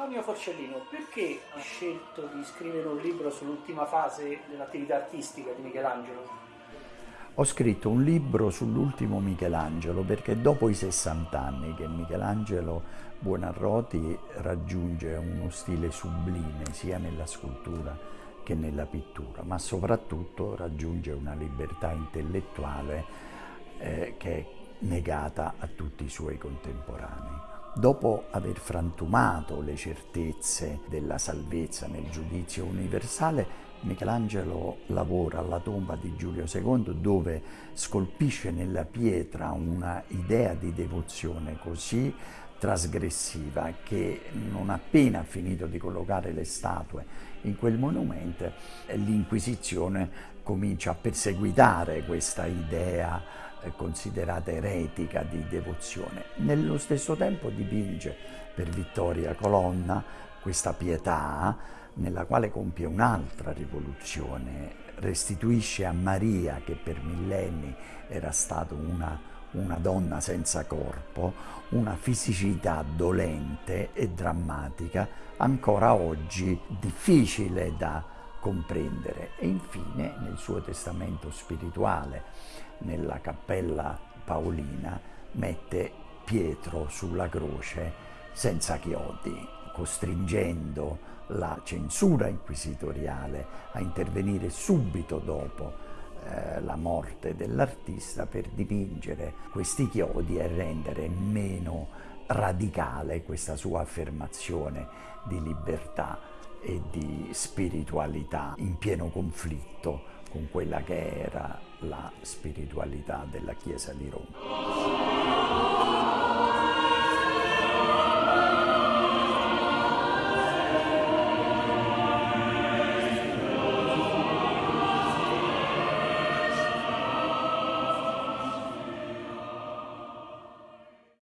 Antonio Forcellino, perché ha scelto di scrivere un libro sull'ultima fase dell'attività artistica di Michelangelo? Ho scritto un libro sull'ultimo Michelangelo perché dopo i 60 anni che Michelangelo Buonarroti raggiunge uno stile sublime sia nella scultura che nella pittura, ma soprattutto raggiunge una libertà intellettuale eh, che è negata a tutti i suoi contemporanei. Dopo aver frantumato le certezze della salvezza nel giudizio universale, Michelangelo lavora alla tomba di Giulio II dove scolpisce nella pietra una idea di devozione così trasgressiva che non appena finito di collocare le statue in quel monumento l'Inquisizione comincia a perseguitare questa idea considerata eretica di devozione. Nello stesso tempo dipinge per Vittoria Colonna questa pietà nella quale compie un'altra rivoluzione, restituisce a Maria, che per millenni era stata una, una donna senza corpo, una fisicità dolente e drammatica, ancora oggi difficile da comprendere. E infine nel suo testamento spirituale, nella cappella paolina, mette Pietro sulla croce senza chiodi, costringendo la censura inquisitoriale a intervenire subito dopo eh, la morte dell'artista per dipingere questi chiodi e rendere meno radicale questa sua affermazione di libertà e di spiritualità in pieno conflitto con quella che era la spiritualità della Chiesa di Roma.